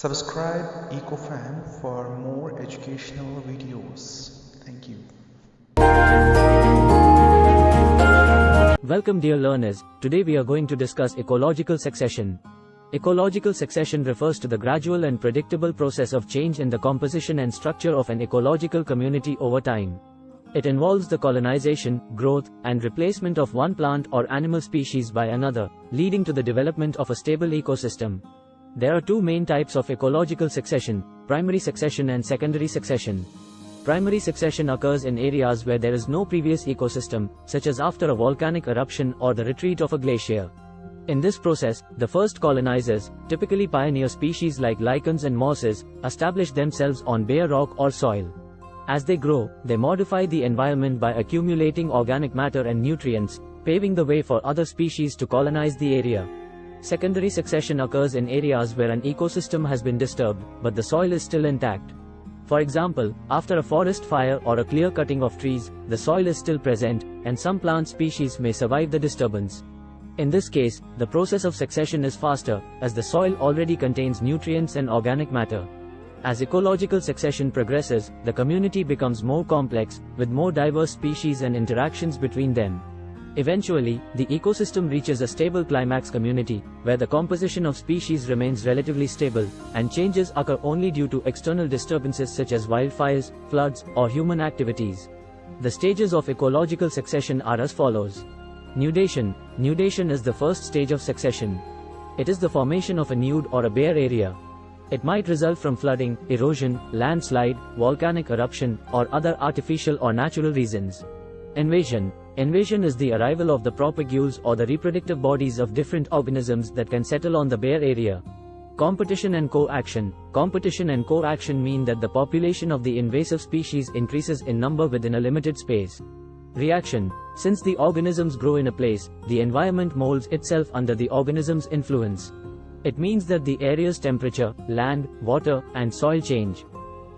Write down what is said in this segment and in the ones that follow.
Subscribe EcoFan for more educational videos. Thank you. Welcome dear learners, today we are going to discuss ecological succession. Ecological succession refers to the gradual and predictable process of change in the composition and structure of an ecological community over time. It involves the colonization, growth, and replacement of one plant or animal species by another, leading to the development of a stable ecosystem. There are two main types of ecological succession, primary succession and secondary succession. Primary succession occurs in areas where there is no previous ecosystem, such as after a volcanic eruption or the retreat of a glacier. In this process, the first colonizers, typically pioneer species like lichens and mosses, establish themselves on bare rock or soil. As they grow, they modify the environment by accumulating organic matter and nutrients, paving the way for other species to colonize the area. Secondary succession occurs in areas where an ecosystem has been disturbed, but the soil is still intact. For example, after a forest fire or a clear cutting of trees, the soil is still present, and some plant species may survive the disturbance. In this case, the process of succession is faster, as the soil already contains nutrients and organic matter. As ecological succession progresses, the community becomes more complex, with more diverse species and interactions between them. Eventually, the ecosystem reaches a stable climax community, where the composition of species remains relatively stable, and changes occur only due to external disturbances such as wildfires, floods, or human activities. The stages of ecological succession are as follows. Nudation. Nudation is the first stage of succession. It is the formation of a nude or a bare area. It might result from flooding, erosion, landslide, volcanic eruption, or other artificial or natural reasons. Invasion. Invasion is the arrival of the propagules or the reproductive bodies of different organisms that can settle on the bare area. Competition and co-action. Competition and co-action mean that the population of the invasive species increases in number within a limited space. Reaction. Since the organisms grow in a place, the environment molds itself under the organism's influence. It means that the area's temperature, land, water, and soil change.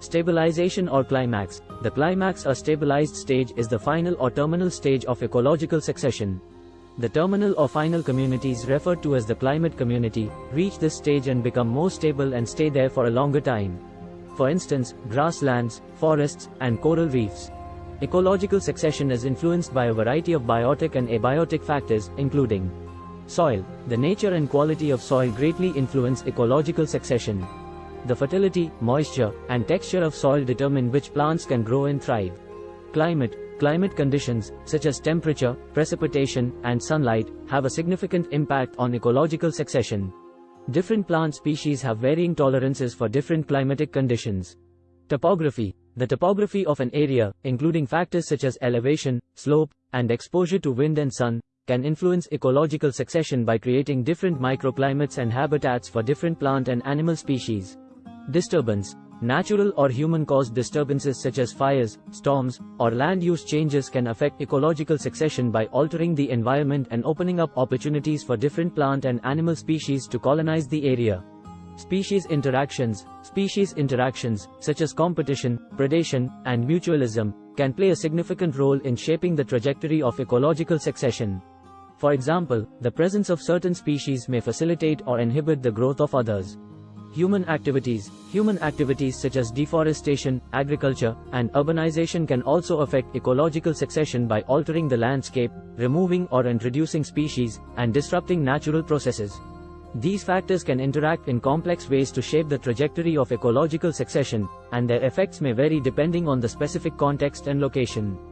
Stabilization or climax. The climax or stabilized stage is the final or terminal stage of ecological succession. The terminal or final communities referred to as the climax community, reach this stage and become more stable and stay there for a longer time. For instance, grasslands, forests, and coral reefs. Ecological succession is influenced by a variety of biotic and abiotic factors, including soil. The nature and quality of soil greatly influence ecological succession. The fertility, moisture, and texture of soil determine which plants can grow and thrive. Climate Climate conditions, such as temperature, precipitation, and sunlight, have a significant impact on ecological succession. Different plant species have varying tolerances for different climatic conditions. Topography The topography of an area, including factors such as elevation, slope, and exposure to wind and sun, can influence ecological succession by creating different microclimates and habitats for different plant and animal species. Disturbance Natural or human-caused disturbances such as fires, storms, or land use changes can affect ecological succession by altering the environment and opening up opportunities for different plant and animal species to colonize the area. Species interactions Species interactions, such as competition, predation, and mutualism, can play a significant role in shaping the trajectory of ecological succession. For example, the presence of certain species may facilitate or inhibit the growth of others. Human activities Human activities such as deforestation, agriculture, and urbanization can also affect ecological succession by altering the landscape, removing or introducing species, and disrupting natural processes. These factors can interact in complex ways to shape the trajectory of ecological succession, and their effects may vary depending on the specific context and location.